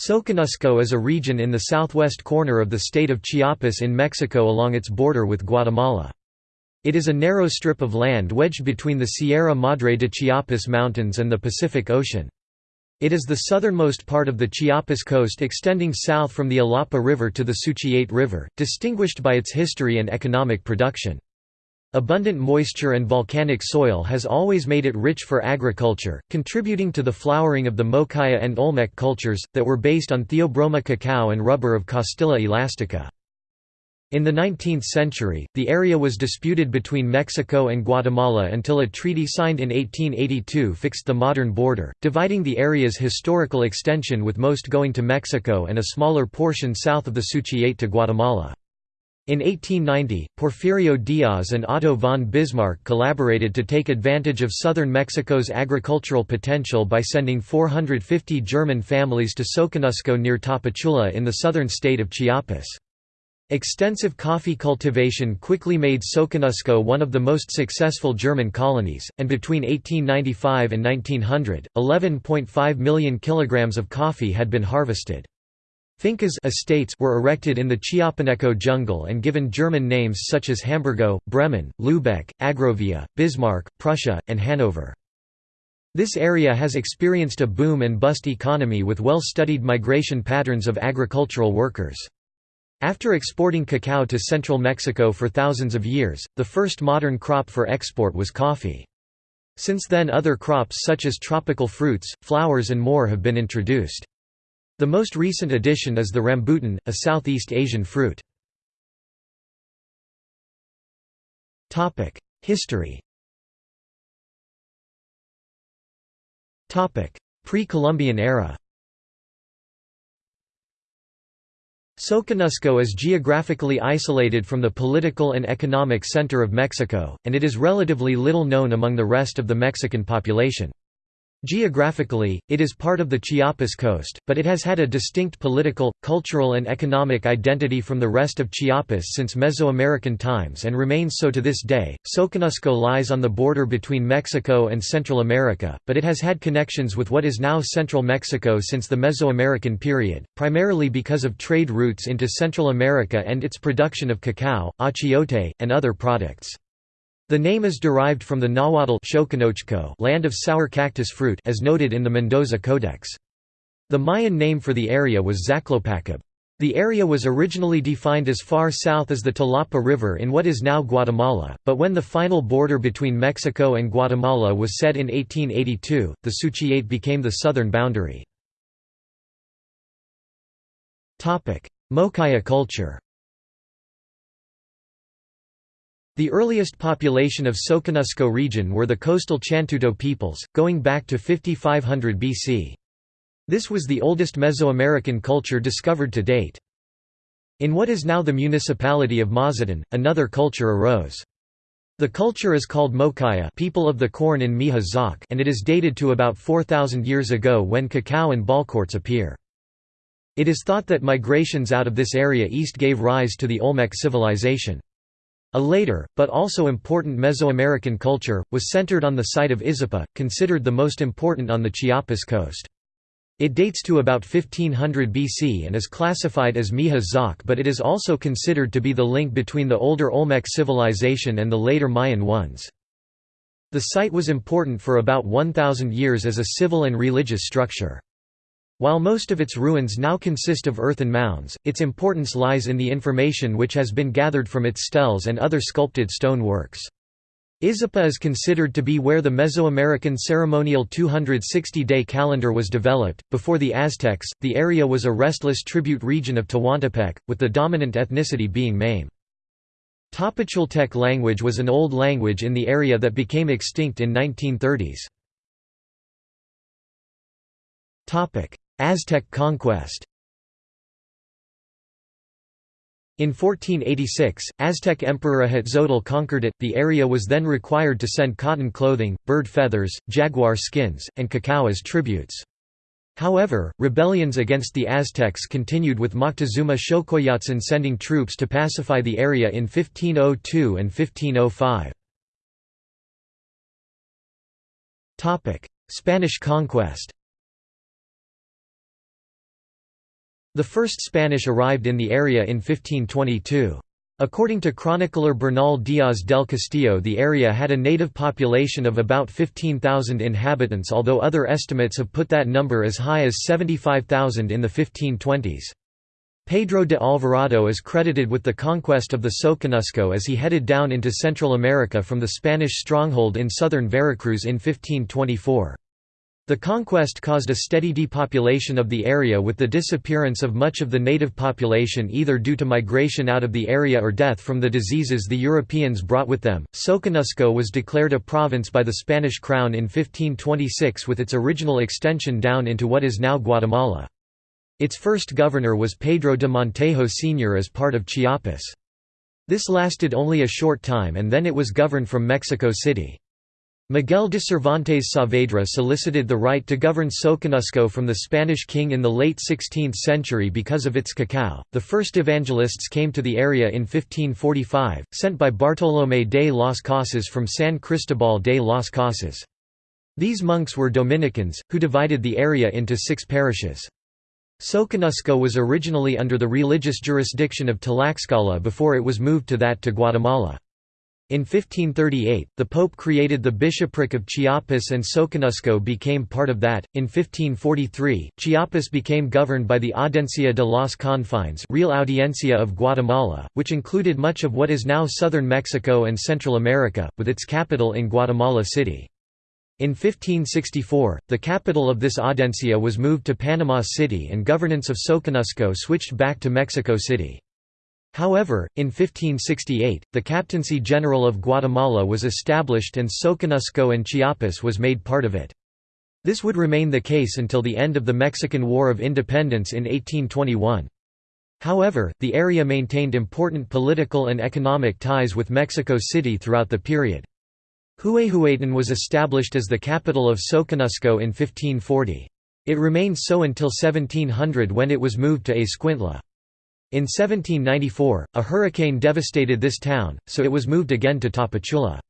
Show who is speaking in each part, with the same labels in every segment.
Speaker 1: Soconusco is a region in the southwest corner of the state of Chiapas in Mexico along its border with Guatemala. It is a narrow strip of land wedged between the Sierra Madre de Chiapas Mountains and the Pacific Ocean. It is the southernmost part of the Chiapas coast extending south from the Alapa River to the Suchiate River, distinguished by its history and economic production. Abundant moisture and volcanic soil has always made it rich for agriculture, contributing to the flowering of the Mokaya and Olmec cultures, that were based on Theobroma cacao and rubber of Castilla elastica. In the 19th century, the area was disputed between Mexico and Guatemala until a treaty signed in 1882 fixed the modern border, dividing the area's historical extension with most going to Mexico and a smaller portion south of the Suchiate to Guatemala. In 1890, Porfirio Diaz and Otto von Bismarck collaborated to take advantage of southern Mexico's agricultural potential by sending 450 German families to Soconusco near Tapachula in the southern state of Chiapas. Extensive coffee cultivation quickly made Soconusco one of the most successful German colonies, and between 1895 and 1900, 11.5 million kilograms of coffee had been harvested. Fincas estates were erected in the Chiapaneco jungle and given German names such as Hamburgo, Bremen, Lübeck, Agrovia, Bismarck, Prussia, and Hanover. This area has experienced a boom and bust economy with well-studied migration patterns of agricultural workers. After exporting cacao to central Mexico for thousands of years, the first modern crop for export was coffee. Since then other crops such as tropical fruits, flowers and more have been introduced. The most recent addition is the rambutan, a Southeast Asian fruit. History Pre-Columbian era Soconusco is geographically isolated from the political and economic center of Mexico, and it is relatively little known among the rest of the Mexican population. Geographically, it is part of the Chiapas coast, but it has had a distinct political, cultural and economic identity from the rest of Chiapas since Mesoamerican times and remains so to this day. Soconusco lies on the border between Mexico and Central America, but it has had connections with what is now central Mexico since the Mesoamerican period, primarily because of trade routes into Central America and its production of cacao, achiote, and other products. The name is derived from the Nahuatl land of sour cactus fruit as noted in the Mendoza Codex. The Mayan name for the area was Zaclopacab. The area was originally defined as far south as the Tilapa River in what is now Guatemala, but when the final border between Mexico and Guatemala was set in 1882, the Suchiate became the southern boundary. Mokaya culture The earliest population of Soconusco region were the coastal Chantuto peoples, going back to 5500 BC. This was the oldest Mesoamerican culture discovered to date. In what is now the municipality of Mazatán, another culture arose. The culture is called Mokaya people of the corn in Mixe and it is dated to about 4,000 years ago when cacao and ballcourts appear. It is thought that migrations out of this area east gave rise to the Olmec civilization. A later, but also important Mesoamerican culture, was centered on the site of Izapa, considered the most important on the Chiapas coast. It dates to about 1500 BC and is classified as Mixe-Zoque but it is also considered to be the link between the older Olmec civilization and the later Mayan ones. The site was important for about 1,000 years as a civil and religious structure. While most of its ruins now consist of earthen mounds, its importance lies in the information which has been gathered from its steles and other sculpted stone works. Izapa is considered to be where the Mesoamerican ceremonial 260-day calendar was developed. Before the Aztecs, the area was a restless tribute region of Tehuantepec, with the dominant ethnicity being Mame. Tapachultec language was an old language in the area that became extinct in 1930s. Aztec conquest In 1486, Aztec Emperor Ahuitzotl conquered it. The area was then required to send cotton clothing, bird feathers, jaguar skins, and cacao as tributes. However, rebellions against the Aztecs continued with Moctezuma Xocoyotzin sending troops to pacify the area in 1502 and 1505. Spanish conquest The first Spanish arrived in the area in 1522. According to chronicler Bernal Díaz del Castillo the area had a native population of about 15,000 inhabitants although other estimates have put that number as high as 75,000 in the 1520s. Pedro de Alvarado is credited with the conquest of the Soconusco as he headed down into Central America from the Spanish stronghold in southern Veracruz in 1524. The conquest caused a steady depopulation of the area with the disappearance of much of the native population either due to migration out of the area or death from the diseases the Europeans brought with them. Soconusco was declared a province by the Spanish crown in 1526 with its original extension down into what is now Guatemala. Its first governor was Pedro de Montejo Sr. as part of Chiapas. This lasted only a short time and then it was governed from Mexico City. Miguel de Cervantes Saavedra solicited the right to govern Soconusco from the Spanish king in the late 16th century because of its cacao. The first evangelists came to the area in 1545, sent by Bartolomé de las Casas from San Cristobal de las Casas. These monks were Dominicans, who divided the area into six parishes. Soconusco was originally under the religious jurisdiction of Tlaxcala before it was moved to that to Guatemala. In 1538, the Pope created the bishopric of Chiapas and Soconusco became part of that. In 1543, Chiapas became governed by the Audiencia de los Confines Real Audiencia of Guatemala, which included much of what is now southern Mexico and Central America, with its capital in Guatemala City. In 1564, the capital of this audiencia was moved to Panama City and governance of Soconusco switched back to Mexico City. However, in 1568, the Captaincy General of Guatemala was established and Soconusco and Chiapas was made part of it. This would remain the case until the end of the Mexican War of Independence in 1821. However, the area maintained important political and economic ties with Mexico City throughout the period. Huehuetlán was established as the capital of Soconusco in 1540. It remained so until 1700 when it was moved to Escuintla. In 1794, a hurricane devastated this town, so it was moved again to Tapachula.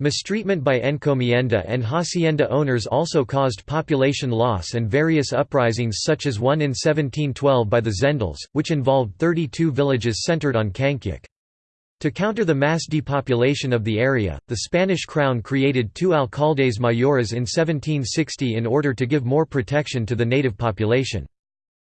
Speaker 1: Mistreatment by encomienda and hacienda owners also caused population loss and various uprisings such as one in 1712 by the Tzeltals, which involved 32 villages centered on Cancuc. To counter the mass depopulation of the area, the Spanish crown created two alcaldes mayores in 1760 in order to give more protection to the native population.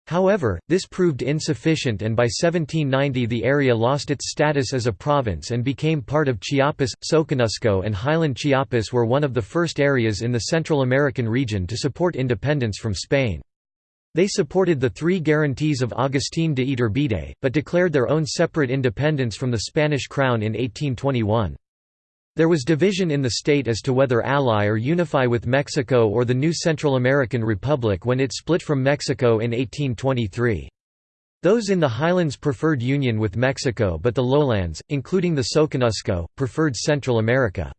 Speaker 1: However, this proved insufficient and by 1790 the area lost its status as a province and became part of Chiapas. Soconusco and Highland Chiapas were one of the first areas in the Central American region to support independence from Spain. They supported the three guarantees of Agustín de Iturbide, but declared their own separate independence from the Spanish crown in 1821. There was division in the state as to whether ally or unify with Mexico or the new Central American Republic when it split from Mexico in 1823. Those in the highlands preferred union with Mexico but the lowlands, including the Soconusco, preferred Central America.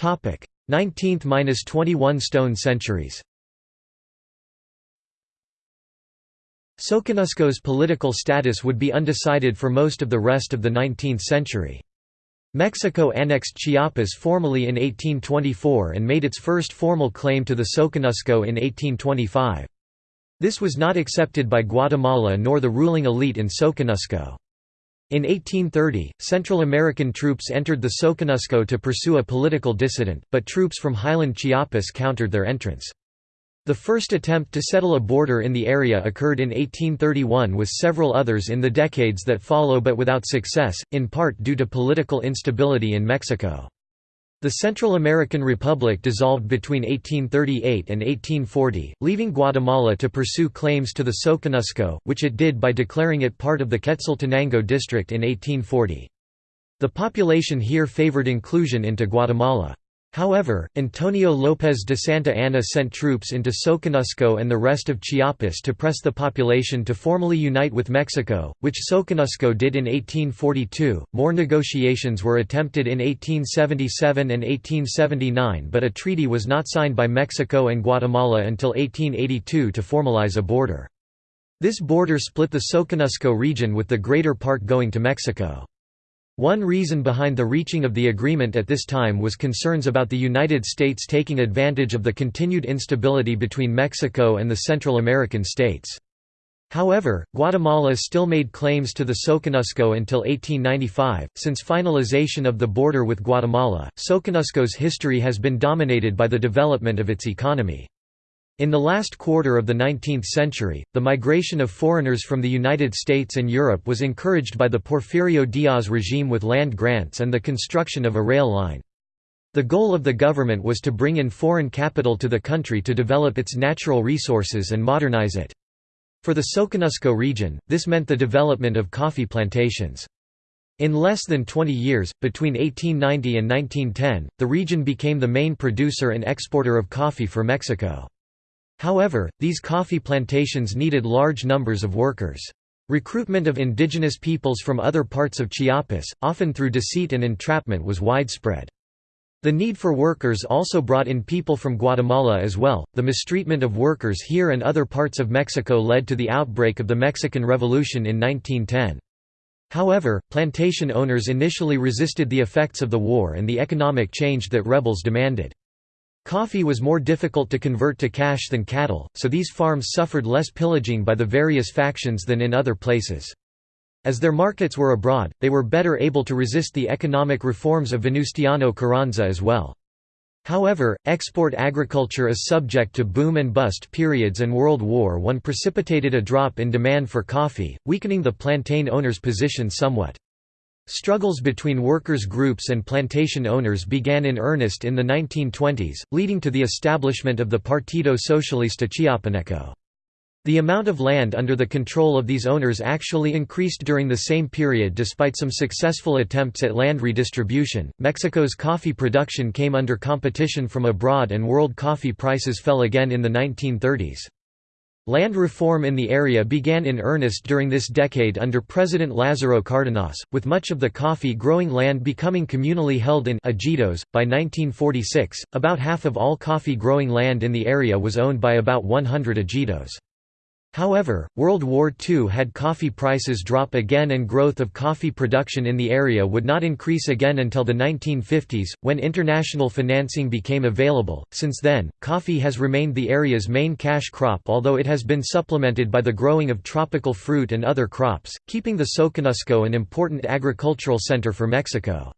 Speaker 1: 19th–21 stone centuries Soconusco's political status would be undecided for most of the rest of the 19th century. Mexico annexed Chiapas formally in 1824 and made its first formal claim to the Soconusco in 1825. This was not accepted by Guatemala nor the ruling elite in Soconusco. In 1830, Central American troops entered the Soconusco to pursue a political dissident, but troops from Highland Chiapas countered their entrance. The first attempt to settle a border in the area occurred in 1831 with several others in the decades that follow but without success, in part due to political instability in Mexico. The Central American Republic dissolved between 1838 and 1840, leaving Guatemala to pursue claims to the Soconusco, which it did by declaring it part of the Quetzaltenango district in 1840. The population here favored inclusion into Guatemala. However, Antonio López de Santa Anna sent troops into Soconusco and the rest of Chiapas to press the population to formally unite with Mexico, which Soconusco did in 1842. More negotiations were attempted in 1877 and 1879, but a treaty was not signed by Mexico and Guatemala until 1882 to formalize a border. This border split the Soconusco region with the greater part going to Mexico. One reason behind the reaching of the agreement at this time was concerns about the United States taking advantage of the continued instability between Mexico and the Central American states. However, Guatemala still made claims to the Soconusco until 1895. Since finalization of the border with Guatemala, Soconusco's history has been dominated by the development of its economy. In the last quarter of the 19th century, the migration of foreigners from the United States and Europe was encouraged by the Porfirio Diaz regime with land grants and the construction of a rail line. The goal of the government was to bring in foreign capital to the country to develop its natural resources and modernize it. For the Soconusco region, this meant the development of coffee plantations. In less than 20 years, between 1890 and 1910, the region became the main producer and exporter of coffee for Mexico. However, these coffee plantations needed large numbers of workers. Recruitment of indigenous peoples from other parts of Chiapas, often through deceit and entrapment was widespread. The need for workers also brought in people from Guatemala as well. The mistreatment of workers here and other parts of Mexico led to the outbreak of the Mexican Revolution in 1910. However, plantation owners initially resisted the effects of the war and the economic change that rebels demanded. Coffee was more difficult to convert to cash than cattle, so these farms suffered less pillaging by the various factions than in other places. As their markets were abroad, they were better able to resist the economic reforms of Venustiano Carranza as well. However, export agriculture is subject to boom and bust periods and World War I precipitated a drop in demand for coffee, weakening the plantain owners' position somewhat. Struggles between workers' groups and plantation owners began in earnest in the 1920s, leading to the establishment of the Partido Socialista Chiapaneco. The amount of land under the control of these owners actually increased during the same period despite some successful attempts at land redistribution. Mexico's coffee production came under competition from abroad and world coffee prices fell again in the 1930s. Land reform in the area began in earnest during this decade under President Lázaro Cárdenas, with much of the coffee growing land becoming communally held in ejidos. By 1946, about half of all coffee growing land in the area was owned by about 100 ejidos. However, World War II had coffee prices drop again and growth of coffee production in the area would not increase again until the 1950s, when international financing became available. Since then, coffee has remained the area's main cash crop although it has been supplemented by the growing of tropical fruit and other crops, keeping the Soconusco an important agricultural center for Mexico.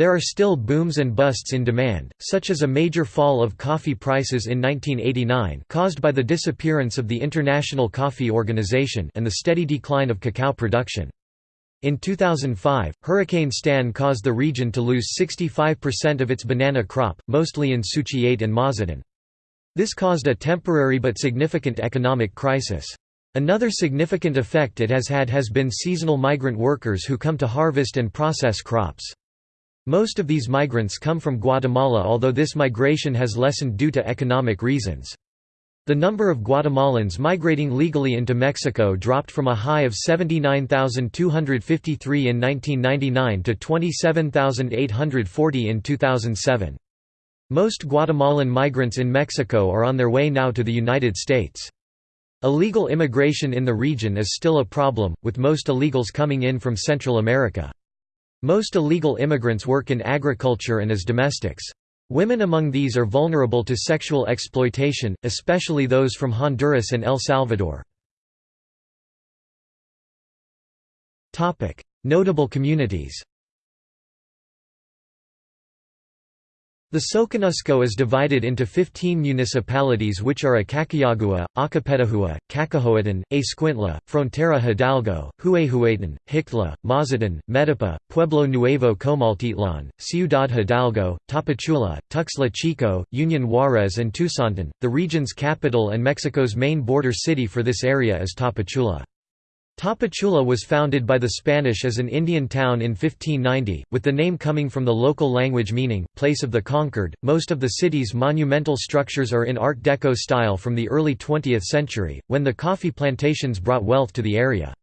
Speaker 1: There are still booms and busts in demand, such as a major fall of coffee prices in 1989 caused by the disappearance of the International Coffee Organization and the steady decline of cacao production. In 2005, Hurricane Stan caused the region to lose 65% of its banana crop, mostly in Suchiate and Mazatán. This caused a temporary but significant economic crisis. Another significant effect it has had has been seasonal migrant workers who come to harvest and process crops. Most of these migrants come from Guatemala although this migration has lessened due to economic reasons. The number of Guatemalans migrating legally into Mexico dropped from a high of 79,253 in 1999 to 27,840 in 2007. Most Guatemalan migrants in Mexico are on their way now to the United States. Illegal immigration in the region is still a problem, with most illegals coming in from Central America. Most illegal immigrants work in agriculture and as domestics. Women among these are vulnerable to sexual exploitation, especially those from Honduras and El Salvador. Notable communities The Soconusco is divided into 15 municipalities which are Acacoyagua, Acapetahua, Cacahoatán, Escuintla, Frontera Hidalgo, Huehuetlán, Huixtla, Mazatán, Metapa, Pueblo Nuevo Comaltitlan, Ciudad Hidalgo, Tapachula, Tuxtla Chico, Union Juarez and Tuzantán. The region's capital and Mexico's main border city for this area is Tapachula. Tapachula was founded by the Spanish as an Indian town in 1590, with the name coming from the local language meaning, place of the conquered. Most of the city's monumental structures are in Art Deco style from the early 20th century, when the coffee plantations brought wealth to the area.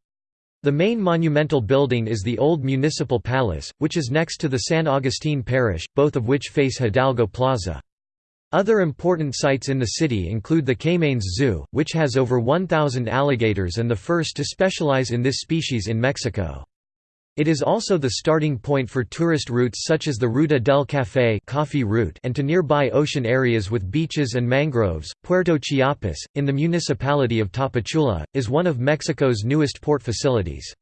Speaker 1: The main monumental building is the Old Municipal Palace, which is next to the San Agustin Parish, both of which face Hidalgo Plaza. Other important sites in the city include the Caymanes Zoo, which has over 1,000 alligators and the first to specialize in this species in Mexico. It is also the starting point for tourist routes such as the Ruta del Café coffee route and to nearby ocean areas with beaches and mangroves. Puerto Chiapas, in the municipality of Tapachula, is one of Mexico's newest port facilities.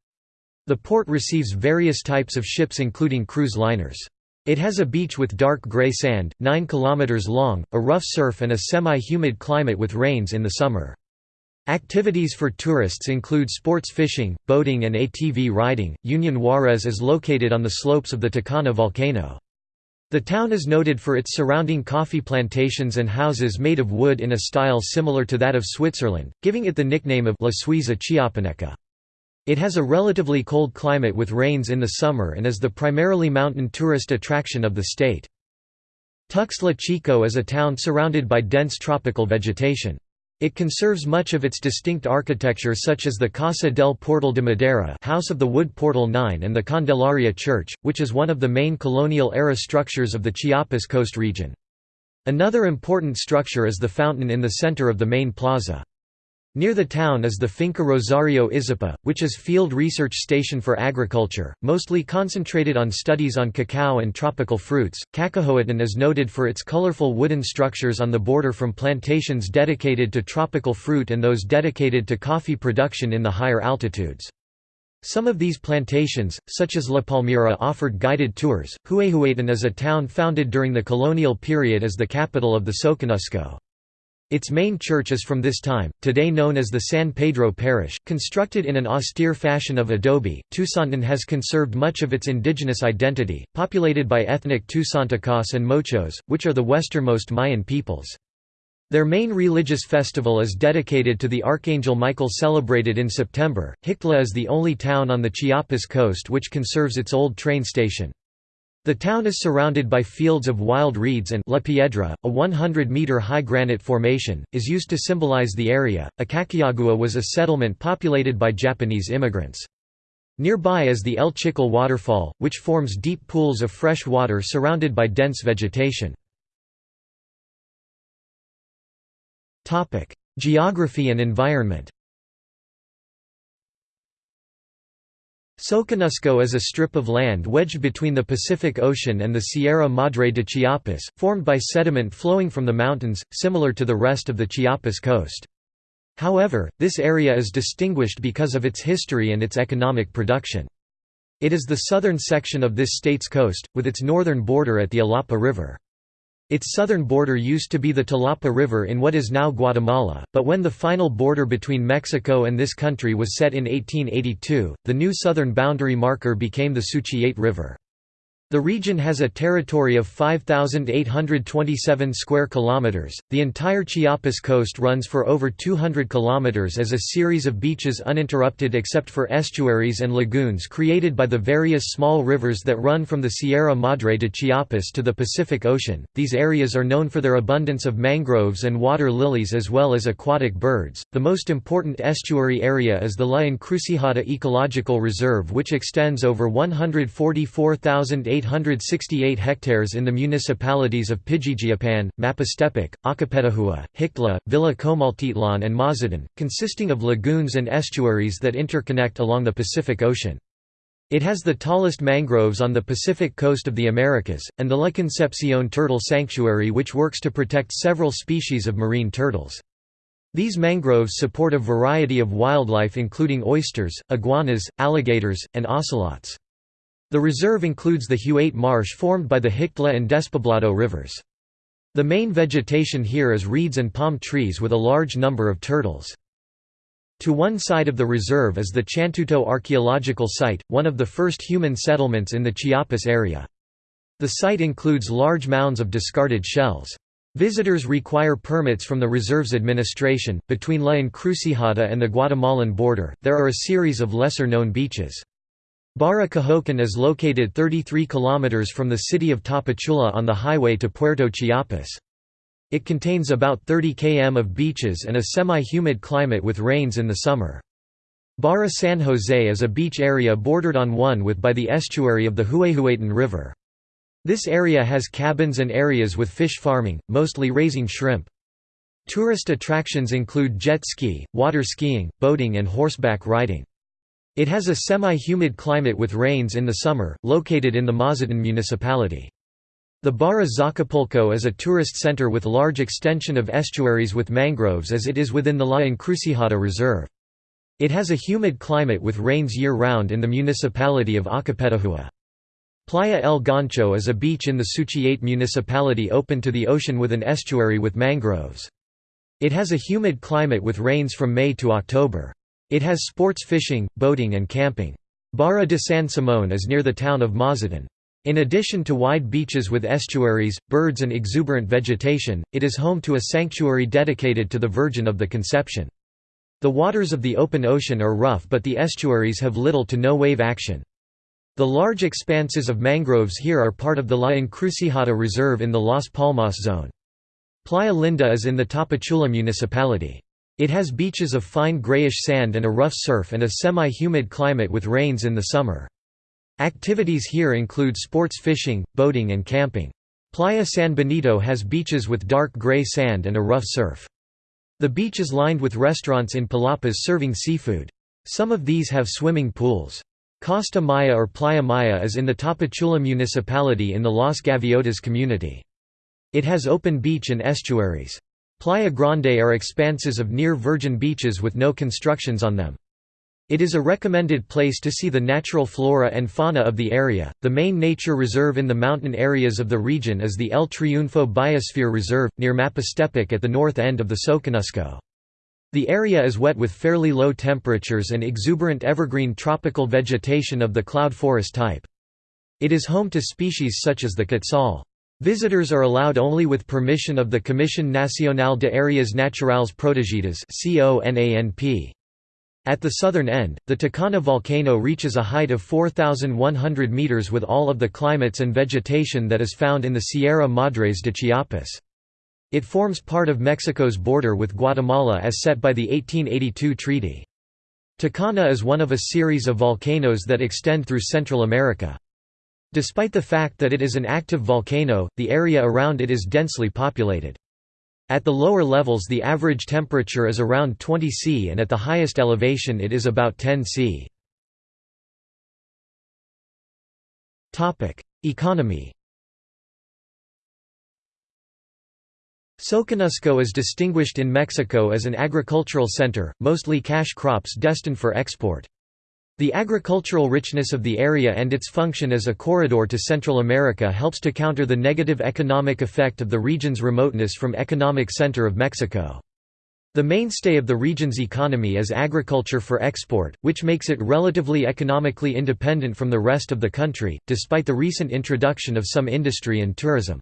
Speaker 1: The port receives various types of ships including cruise liners. It has a beach with dark gray sand, 9 km long, a rough surf and a semi-humid climate with rains in the summer. Activities for tourists include sports fishing, boating and ATV riding. Union Juarez is located on the slopes of the Tacana volcano. The town is noted for its surrounding coffee plantations and houses made of wood in a style similar to that of Switzerland, giving it the nickname of La Suiza Chiapaneca. It has a relatively cold climate with rains in the summer and is the primarily mountain tourist attraction of the state. Tuxtla Chico is a town surrounded by dense tropical vegetation. It conserves much of its distinct architecture such as the Casa del Portal de Madera House of the Wood Portal 9 and the Candelaria Church, which is one of the main colonial-era structures of the Chiapas coast region. Another important structure is the fountain in the center of the main plaza. Near the town is the Finca Rosario Izapa, which is field research station for agriculture, mostly concentrated on studies on cacao and tropical fruits. Cacahoatán is noted for its colorful wooden structures on the border from plantations dedicated to tropical fruit and those dedicated to coffee production in the higher altitudes. Some of these plantations, such as La Palmira offered guided tours. Huehuetan is a town founded during the colonial period as the capital of the Soconusco. Its main church is from this time, today known as the San Pedro Parish, constructed in an austere fashion of adobe. Tuzantán has conserved much of its indigenous identity, populated by ethnic Tuzantecas and Mochos, which are the westernmost Mayan peoples. Their main religious festival is dedicated to the Archangel Michael celebrated in September. Huixtla is the only town on the Chiapas coast which conserves its old train station. The town is surrounded by fields of wild reeds and La Piedra, a 100-meter high granite formation, is used to symbolize the area. Acacoyagua was a settlement populated by Japanese immigrants. Nearby is the El Chicle waterfall, which forms deep pools of fresh water surrounded by dense vegetation. Geography and environment Soconusco is a strip of land wedged between the Pacific Ocean and the Sierra Madre de Chiapas, formed by sediment flowing from the mountains, similar to the rest of the Chiapas coast. However, this area is distinguished because of its history and its economic production. It is the southern section of this state's coast, with its northern border at the Alapa River. Its southern border used to be the Tilapa River in what is now Guatemala, but when the final border between Mexico and this country was set in 1882, the new southern boundary marker became the Suchiate River. The region has a territory of 5827 square kilometers. The entire Chiapas coast runs for over 200 kilometers as a series of beaches uninterrupted except for estuaries and lagoons created by the various small rivers that run from the Sierra Madre de Chiapas to the Pacific Ocean. These areas are known for their abundance of mangroves and water lilies as well as aquatic birds. The most important estuary area is the La Encrucijada Ecological Reserve which extends over 144,000 868 hectares in the municipalities of Pijijiapan, Mapastepec, Acapetahua, Huixtla, Villa Comaltitlan and Mazatán, consisting of lagoons and estuaries that interconnect along the Pacific Ocean. It has the tallest mangroves on the Pacific coast of the Americas, and the La Concepcion Turtle Sanctuary which works to protect several species of marine turtles. These mangroves support a variety of wildlife including oysters, iguanas, alligators, and ocelots. The reserve includes the Huate Marsh formed by the Huixtla and Despoblado rivers. The main vegetation here is reeds and palm trees with a large number of turtles. To one side of the reserve is the Chantuto archaeological site, one of the first human settlements in the Chiapas area. The site includes large mounds of discarded shells. Visitors require permits from the reserve's administration. Between La Encrucijada and the Guatemalan border, there are a series of lesser known beaches. Barra Cahoacán is located 33 km from the city of Tapachula on the highway to Puerto Chiapas. It contains about 30 km of beaches and a semi-humid climate with rains in the summer. Barra San Jose is a beach area bordered on one with by the estuary of the Huehuetan River. This area has cabins and areas with fish farming, mostly raising shrimp. Tourist attractions include jet ski, water skiing, boating and horseback riding. It has a semi-humid climate with rains in the summer, located in the Mazatán municipality. The Barra Zacapulco is a tourist center with large extension of estuaries with mangroves as it is within the La Encrucijada Reserve. It has a humid climate with rains year-round in the municipality of Acapetahua. Playa El Gancho is a beach in the Suchiate municipality open to the ocean with an estuary with mangroves. It has a humid climate with rains from May to October. It has sports fishing, boating and camping. Barra de San Simón is near the town of Mazatán. In addition to wide beaches with estuaries, birds and exuberant vegetation, it is home to a sanctuary dedicated to the Virgin of the Conception. The waters of the open ocean are rough but the estuaries have little to no wave action. The large expanses of mangroves here are part of the La Encrucijada Reserve in the Las Palmas zone. Playa Linda is in the Tapachula municipality. It has beaches of fine grayish sand and a rough surf and a semi-humid climate with rains in the summer. Activities here include sports fishing, boating and camping. Playa San Benito has beaches with dark gray sand and a rough surf. The beach is lined with restaurants in palapas serving seafood. Some of these have swimming pools. Costa Maya or Playa Maya is in the Tapachula municipality in the Las Gaviotas community. It has open beach and estuaries. Playa Grande are expanses of near-virgin beaches with no constructions on them. It is a recommended place to see the natural flora and fauna of the area. The main nature reserve in the mountain areas of the region is the El Triunfo Biosphere Reserve, near Mapastepec at the north end of the Soconusco. The area is wet with fairly low temperatures and exuberant evergreen tropical vegetation of the cloud forest type. It is home to species such as the quetzal. Visitors are allowed only with permission of the Comisión Nacional de Áreas Naturales Protegidas At the southern end, the Tacana volcano reaches a height of 4,100 meters with all of the climates and vegetation that is found in the Sierra Madres de Chiapas. It forms part of Mexico's border with Guatemala as set by the 1882 treaty. Tacana is one of a series of volcanoes that extend through Central America. Despite the fact that it is an active volcano, the area around it is densely populated. At the lower levels the average temperature is around 20 C and at the highest elevation it is about 10 C. Economy Soconusco is distinguished in Mexico as an agricultural center, mostly cash crops destined for export. The agricultural richness of the area and its function as a corridor to Central America helps to counter the negative economic effect of the region's remoteness from economic center of Mexico. The mainstay of the region's economy is agriculture for export, which makes it relatively economically independent from the rest of the country, despite the recent introduction of some industry and tourism.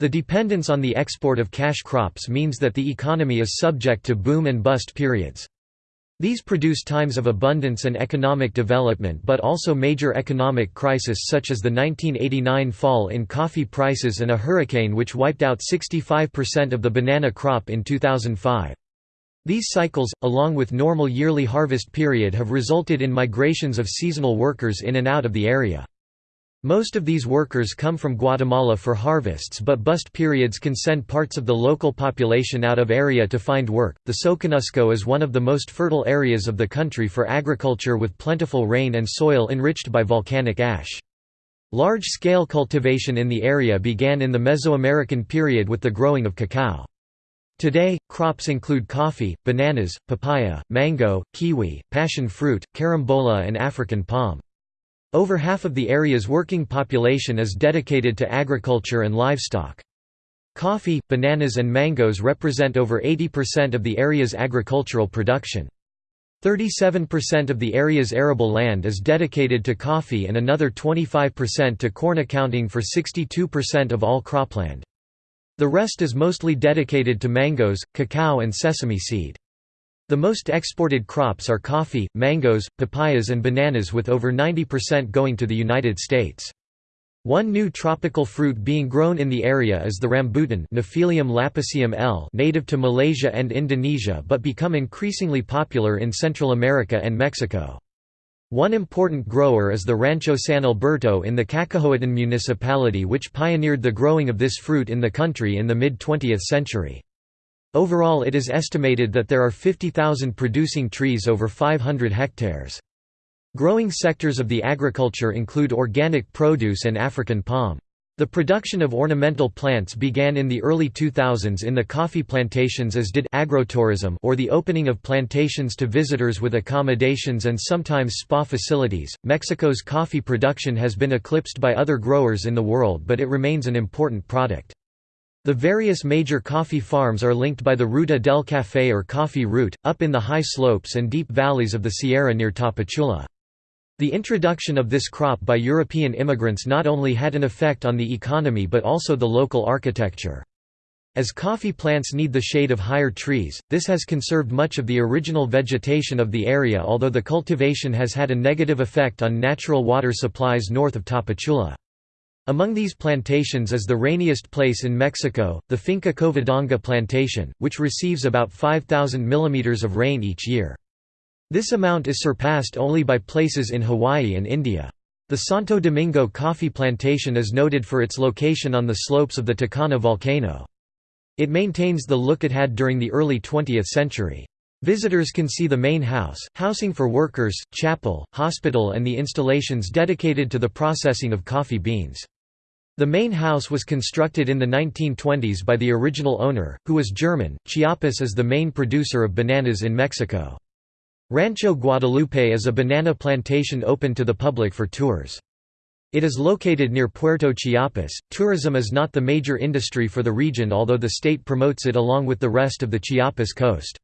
Speaker 1: The dependence on the export of cash crops means that the economy is subject to boom and bust periods. These produce times of abundance and economic development but also major economic crisis such as the 1989 fall in coffee prices and a hurricane which wiped out 65% of the banana crop in 2005. These cycles, along with normal yearly harvest period have resulted in migrations of seasonal workers in and out of the area. Most of these workers come from Guatemala for harvests but bust periods can send parts of the local population out of area to find work. The Soconusco is one of the most fertile areas of the country for agriculture with plentiful rain and soil enriched by volcanic ash. Large-scale cultivation in the area began in the Mesoamerican period with the growing of cacao. Today, crops include coffee, bananas, papaya, mango, kiwi, passion fruit, carambola and African palm. Over half of the area's working population is dedicated to agriculture and livestock. Coffee, bananas and mangoes represent over 80% of the area's agricultural production. 37% of the area's arable land is dedicated to coffee and another 25% to corn accounting for 62% of all cropland. The rest is mostly dedicated to mangoes, cacao and sesame seed. The most exported crops are coffee, mangoes, papayas and bananas with over 90% going to the United States. One new tropical fruit being grown in the area is the rambutan Nephelium L native to Malaysia and Indonesia but become increasingly popular in Central America and Mexico. One important grower is the Rancho San Alberto in the Cacahoatan municipality which pioneered the growing of this fruit in the country in the mid-20th century. Overall it is estimated that there are 50,000 producing trees over 500 hectares. Growing sectors of the agriculture include organic produce and African palm. The production of ornamental plants began in the early 2000s in the coffee plantations as did agrotourism or the opening of plantations to visitors with accommodations and sometimes spa facilities. Mexico's coffee production has been eclipsed by other growers in the world but it remains an important product. The various major coffee farms are linked by the Ruta del Café or coffee route, up in the high slopes and deep valleys of the Sierra near Tapachula. The introduction of this crop by European immigrants not only had an effect on the economy but also the local architecture. As coffee plants need the shade of higher trees, this has conserved much of the original vegetation of the area although the cultivation has had a negative effect on natural water supplies north of Tapachula. Among these plantations is the rainiest place in Mexico, the Finca Covadonga plantation, which receives about 5,000 mm of rain each year. This amount is surpassed only by places in Hawaii and India. The Santo Domingo coffee plantation is noted for its location on the slopes of the Tacana volcano. It maintains the look it had during the early 20th century. Visitors can see the main house, housing for workers, chapel, hospital and the installations dedicated to the processing of coffee beans. The main house was constructed in the 1920s by the original owner, who was German. Chiapas is the main producer of bananas in Mexico. Rancho Guadalupe is a banana plantation open to the public for tours. It is located near Puerto Chiapas. Tourism is not the major industry for the region, although the state promotes it along with the rest of the Chiapas coast.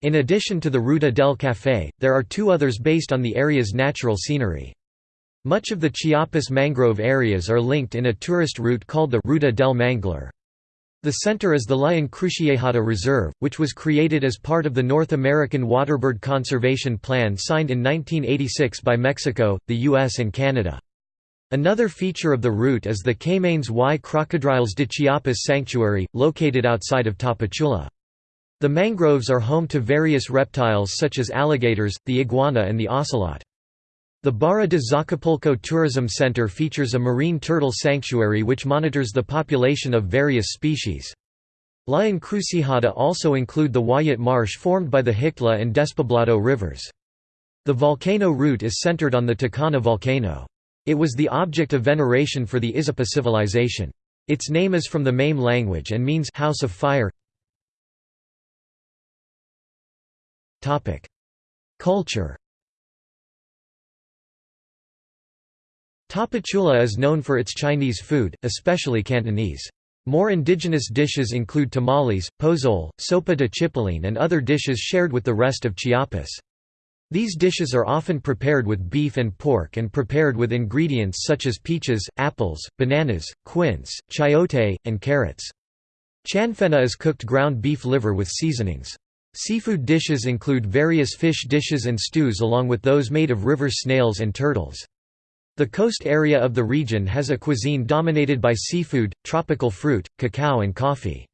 Speaker 1: In addition to the Ruta del Café, there are two others based on the area's natural scenery. Much of the Chiapas mangrove areas are linked in a tourist route called the Ruta del Manglar. The center is the La Encrucijada Reserve, which was created as part of the North American Waterbird Conservation Plan signed in 1986 by Mexico, the US and Canada. Another feature of the route is the Caymanes y Crocodiles de Chiapas Sanctuary, located outside of Tapachula. The mangroves are home to various reptiles such as alligators, the iguana and the ocelot. The Barra de Zacapulco Tourism Center features a marine turtle sanctuary which monitors the population of various species. La Encrucijada also include the Wayat Marsh formed by the Huixtla and Despoblado rivers. The volcano route is centered on the Tacana volcano. It was the object of veneration for the Izapa civilization. Its name is from the Mame language and means house of fire. Culture Tapachula is known for its Chinese food, especially Cantonese. More indigenous dishes include tamales, pozole, sopa de chipilín and other dishes shared with the rest of Chiapas. These dishes are often prepared with beef and pork and prepared with ingredients such as peaches, apples, bananas, quince, chayote, and carrots. Chanfaina is cooked ground beef liver with seasonings. Seafood dishes include various fish dishes and stews along with those made of river snails and turtles. The coast area of the region has a cuisine dominated by seafood, tropical fruit, cacao and coffee.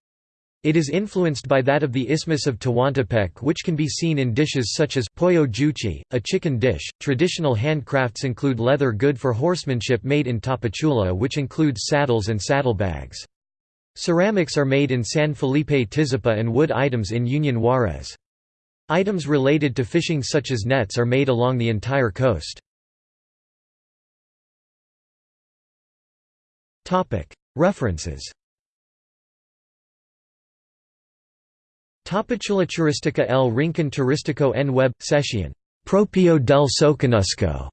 Speaker 1: It is influenced by that of the Isthmus of Tehuantepec which can be seen in dishes such as pollo juchi, a chicken dish. Traditional handcrafts include leather good for horsemanship made in Tapachula which includes saddles and saddlebags. Ceramics are made in San Felipe Tizapa and wood items in Union Juarez. Items related to fishing such as nets are made along the entire coast. References Tapachula Turistica El Rincon Turístico en Web, Sesión. Propio del Soconusco.